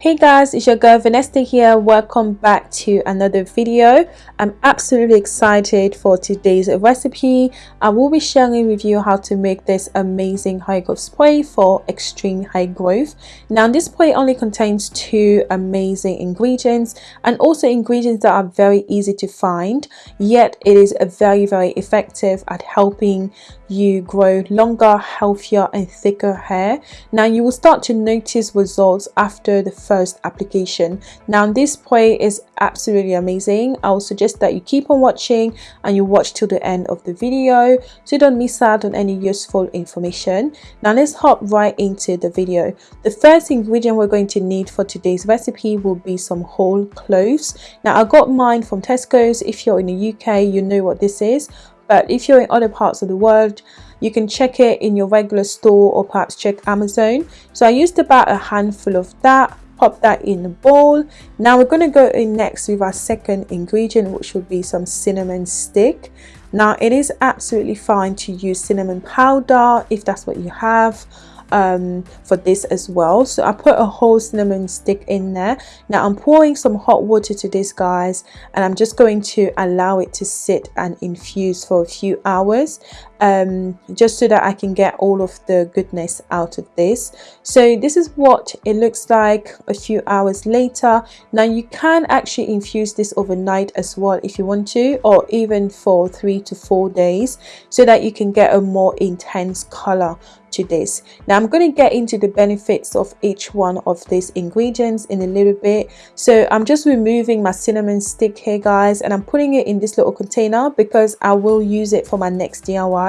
Hey guys, it's your girl Vanessa here. Welcome back to another video. I'm absolutely excited for today's recipe. I will be sharing with you how to make this amazing high growth spray for extreme high growth. Now this spray only contains two amazing ingredients and also ingredients that are very easy to find yet it is very very effective at helping you grow longer, healthier and thicker hair. Now you will start to notice results after the first application. Now this spray is absolutely amazing. I will suggest that you keep on watching and you watch till the end of the video so you don't miss out on any useful information. Now let's hop right into the video. The first ingredient we're going to need for today's recipe will be some whole cloves. Now I got mine from Tesco's. If you're in the UK you know what this is but if you're in other parts of the world you can check it in your regular store or perhaps check Amazon so I used about a handful of that pop that in the bowl. Now we're going to go in next with our second ingredient which will be some cinnamon stick. Now it is absolutely fine to use cinnamon powder if that's what you have um, for this as well. So I put a whole cinnamon stick in there. Now I'm pouring some hot water to this guys and I'm just going to allow it to sit and infuse for a few hours um, just so that I can get all of the goodness out of this. So this is what it looks like a few hours later. Now you can actually infuse this overnight as well if you want to or even for three to four days so that you can get a more intense color to this. Now i'm going to get into the benefits of each one of these ingredients in a little bit. So i'm just removing my cinnamon stick here guys and i'm putting it in this little container because i will use it for my next diy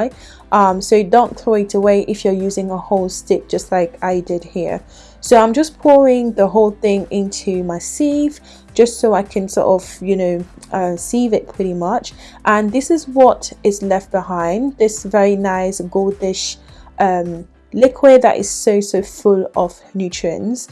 um, so don't throw it away if you're using a whole stick just like I did here. So I'm just pouring the whole thing into my sieve just so I can sort of you know uh, sieve it pretty much. And this is what is left behind this very nice goldish um, liquid that is so so full of nutrients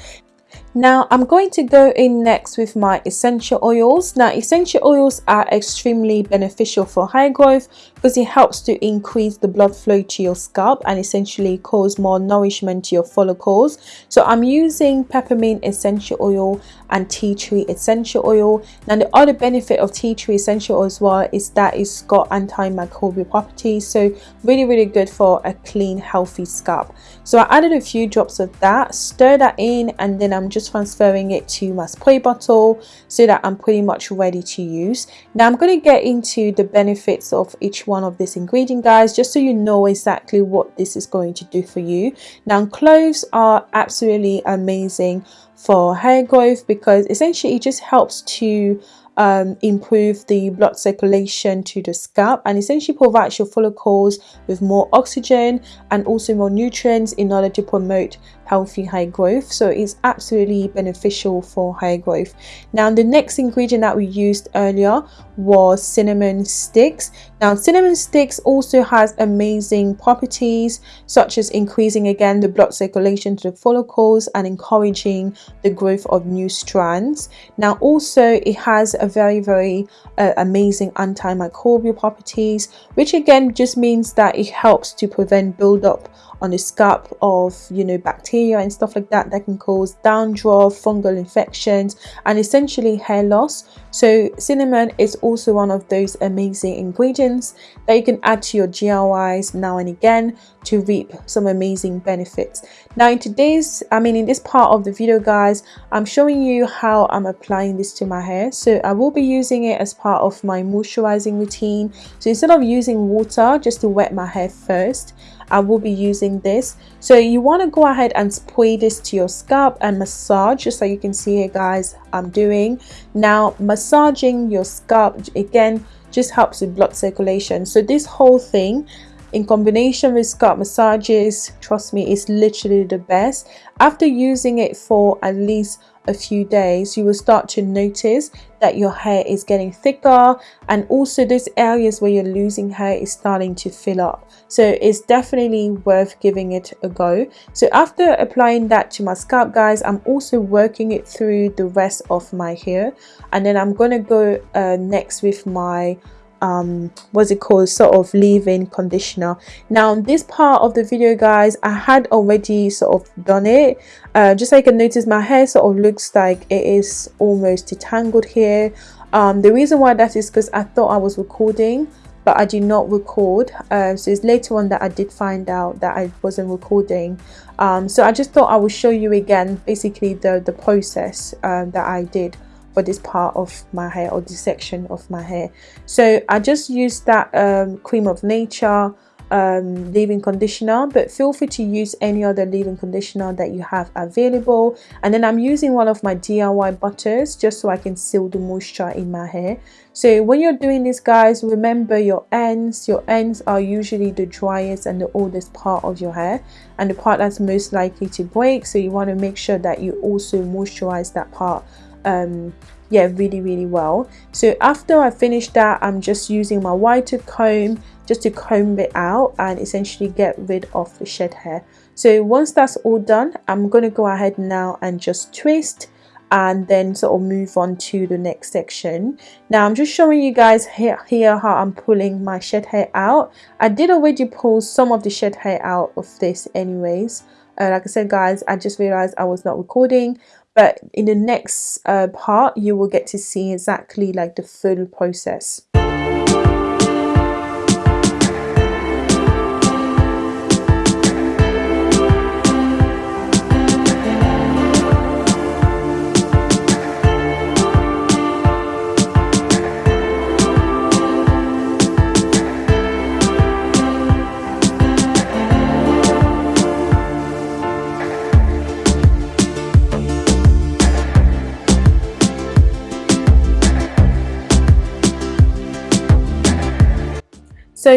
now I'm going to go in next with my essential oils. Now essential oils are extremely beneficial for hair growth because it helps to increase the blood flow to your scalp and essentially cause more nourishment to your follicles. So I'm using peppermint essential oil and tea tree essential oil. Now the other benefit of tea tree essential oil as well is that it's got antimicrobial properties so really really good for a clean healthy scalp. So I added a few drops of that, stir that in and then I'm just transferring it to my spray bottle so that I'm pretty much ready to use. Now I'm going to get into the benefits of each one of these ingredients guys just so you know exactly what this is going to do for you. Now cloves are absolutely amazing for hair growth because essentially it just helps to um, improve the blood circulation to the scalp and essentially provides your follicles with more oxygen and also more nutrients in order to promote healthy hair growth so it's absolutely beneficial for hair growth. Now the next ingredient that we used earlier was cinnamon sticks. Now cinnamon sticks also has amazing properties such as increasing again the blood circulation to the follicles and encouraging the growth of new strands. Now also it has a very very uh, amazing antimicrobial properties which again just means that it helps to prevent buildup on the scalp of you know bacteria and stuff like that that can cause dandruff fungal infections and essentially hair loss. So cinnamon is also one of those amazing ingredients that you can add to your DIYs now and again to reap some amazing benefits. Now in today's i mean in this part of the video guys i'm showing you how i'm applying this to my hair. So i will be using it as part of my moisturizing routine. So instead of using water just to wet my hair first I will be using this. So you want to go ahead and spray this to your scalp and massage just so you can see here guys I'm doing. Now massaging your scalp again just helps with blood circulation. So this whole thing in combination with scalp massages trust me it's literally the best. After using it for at least a few days you will start to notice that your hair is getting thicker and also those areas where you're losing hair is starting to fill up. So it's definitely worth giving it a go. So after applying that to my scalp guys i'm also working it through the rest of my hair and then i'm gonna go uh, next with my um what's it called sort of leave-in conditioner now this part of the video guys i had already sort of done it uh, just so you can notice my hair sort of looks like it is almost detangled here um the reason why that is because i thought i was recording but I did not record. Uh, so it's later on that I did find out that I wasn't recording. Um, so I just thought I would show you again basically the, the process uh, that I did for this part of my hair or this section of my hair. So I just used that um, Cream of Nature um, leave-in conditioner but feel free to use any other leave-in conditioner that you have available. And then I'm using one of my DIY butters just so I can seal the moisture in my hair. So when you're doing this guys remember your ends. Your ends are usually the driest and the oldest part of your hair and the part that's most likely to break. So you want to make sure that you also moisturize that part um, yeah really really well. So after I finish that I'm just using my whiter comb just to comb it out and essentially get rid of the shed hair. So once that's all done I'm to go ahead now and just twist and then sort of move on to the next section. Now i'm just showing you guys here, here how i'm pulling my shed hair out. I did already pull some of the shed hair out of this anyways. Uh, like i said guys i just realized i was not recording but in the next uh, part you will get to see exactly like the full process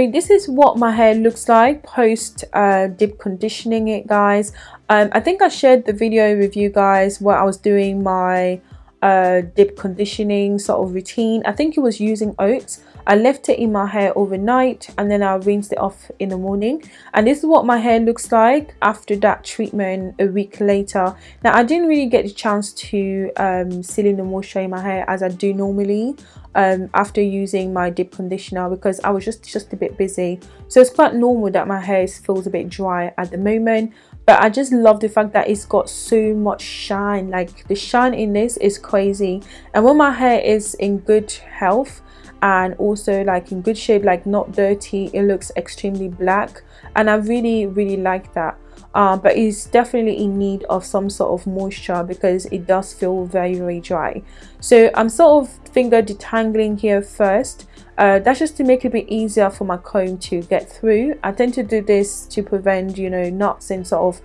so this is what my hair looks like post uh, deep conditioning it guys. Um, I think I shared the video with you guys where I was doing my uh, deep conditioning sort of routine. I think it was using oats I left it in my hair overnight and then I rinsed it off in the morning. And this is what my hair looks like after that treatment a week later. Now I didn't really get the chance to um, seal in the moisture in my hair as I do normally um, after using my deep conditioner because I was just just a bit busy. So it's quite normal that my hair feels a bit dry at the moment. But I just love the fact that it's got so much shine. Like the shine in this is crazy. And when my hair is in good health and also like in good shape like not dirty it looks extremely black and I really really like that. Uh, but it's definitely in need of some sort of moisture because it does feel very very dry. So I'm sort of finger detangling here first. Uh, that's just to make it a bit easier for my comb to get through. I tend to do this to prevent you know knots and sort of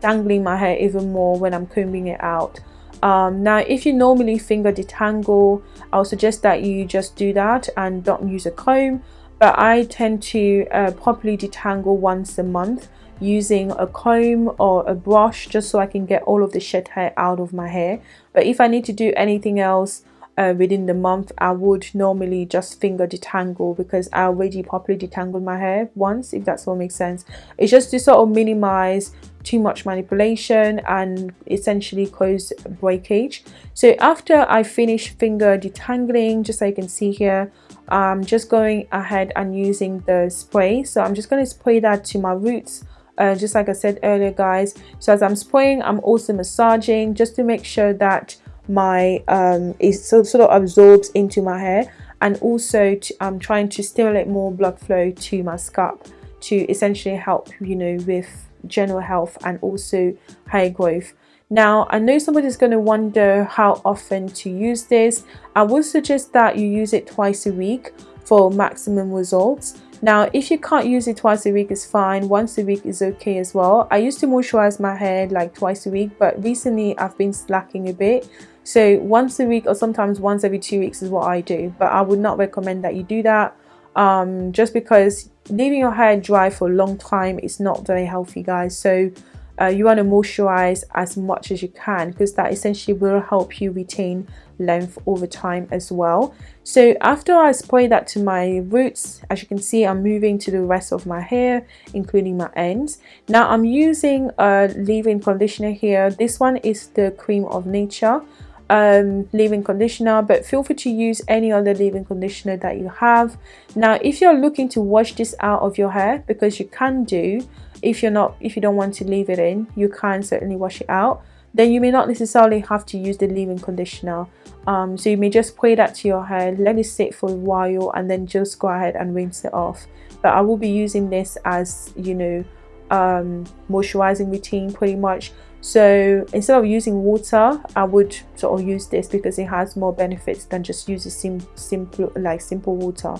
dangling my hair even more when I'm combing it out um, now if you normally finger detangle I'll suggest that you just do that and don't use a comb but I tend to uh, properly detangle once a month using a comb or a brush just so I can get all of the shed hair out of my hair. But if I need to do anything else uh, within the month I would normally just finger detangle because I already properly detangled my hair once if that's what makes sense. It's just to sort of minimize too much manipulation and essentially cause breakage. So after I finish finger detangling just so you can see here I'm just going ahead and using the spray. So I'm just going to spray that to my roots. Uh, just like I said earlier guys. So as I'm spraying I'm also massaging just to make sure that my um it sort of absorbs into my hair. And also to, I'm trying to stimulate more blood flow to my scalp to essentially help you know with general health and also hair growth. Now I know somebody's going to wonder how often to use this. I would suggest that you use it twice a week for maximum results. Now if you can't use it twice a week it's fine. Once a week is okay as well. I used to moisturize my hair like twice a week but recently I've been slacking a bit. So once a week or sometimes once every two weeks is what I do but I would not recommend that you do that um, just because leaving your hair dry for a long time is not very healthy guys. So uh, you want to moisturize as much as you can because that essentially will help you retain length over time as well. So after I spray that to my roots as you can see I'm moving to the rest of my hair including my ends. Now I'm using a leave-in conditioner here. This one is the cream of nature um, leave-in conditioner but feel free to use any other leave-in conditioner that you have. Now if you're looking to wash this out of your hair because you can do if you're not if you don't want to leave it in you can certainly wash it out. Then you may not necessarily have to use the leave-in conditioner. Um, so you may just spray that to your hair let it sit for a while and then just go ahead and rinse it off. But I will be using this as you know um, moisturizing routine pretty much so instead of using water I would sort of use this because it has more benefits than just using sim simple like simple water.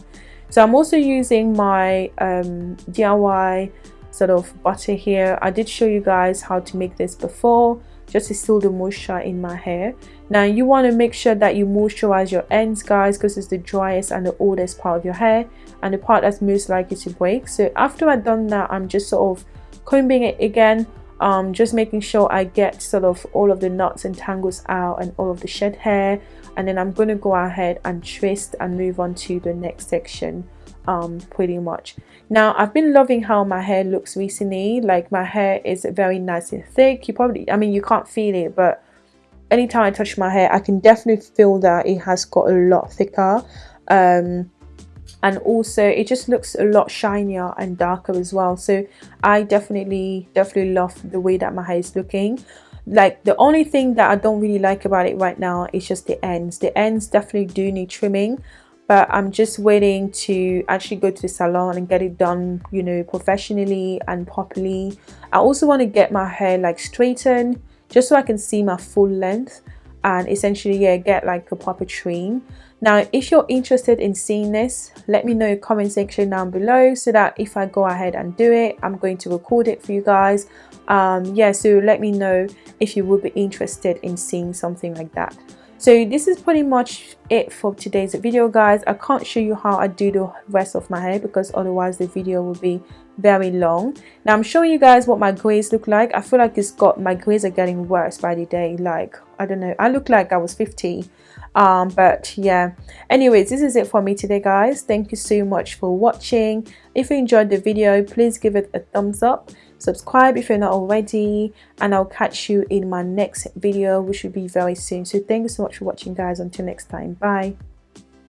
So I'm also using my um, DIY sort of butter here. I did show you guys how to make this before just to seal the moisture in my hair. Now you want to make sure that you moisturize your ends guys because it's the driest and the oldest part of your hair and the part that's most likely to break. So after I've done that I'm just sort of combing it again um, just making sure I get sort of all of the knots and tangles out and all of the shed hair. And then I'm going to go ahead and twist and move on to the next section um, pretty much. Now I've been loving how my hair looks recently. Like my hair is very nice and thick. You probably I mean you can't feel it but anytime I touch my hair I can definitely feel that it has got a lot thicker. Um, and also it just looks a lot shinier and darker as well. So I definitely definitely love the way that my hair is looking. Like the only thing that I don't really like about it right now is just the ends. The ends definitely do need trimming but I'm just waiting to actually go to the salon and get it done you know professionally and properly. I also want to get my hair like straightened just so I can see my full length and essentially yeah get like a proper trim now if you're interested in seeing this let me know comment section down below so that if i go ahead and do it i'm going to record it for you guys. Um yeah so let me know if you would be interested in seeing something like that. So this is pretty much it for today's video guys. I can't show you how i do the rest of my hair because otherwise the video will be very long. Now i'm showing you guys what my grays look like. I feel like it's got my grays are getting worse by the day. Like i don't know. I look like i was 50 um but yeah. Anyways this is it for me today guys. Thank you so much for watching. If you enjoyed the video please give it a thumbs up. Subscribe if you're not already. And i'll catch you in my next video which will be very soon. So thank you so much for watching guys. Until next time. Bye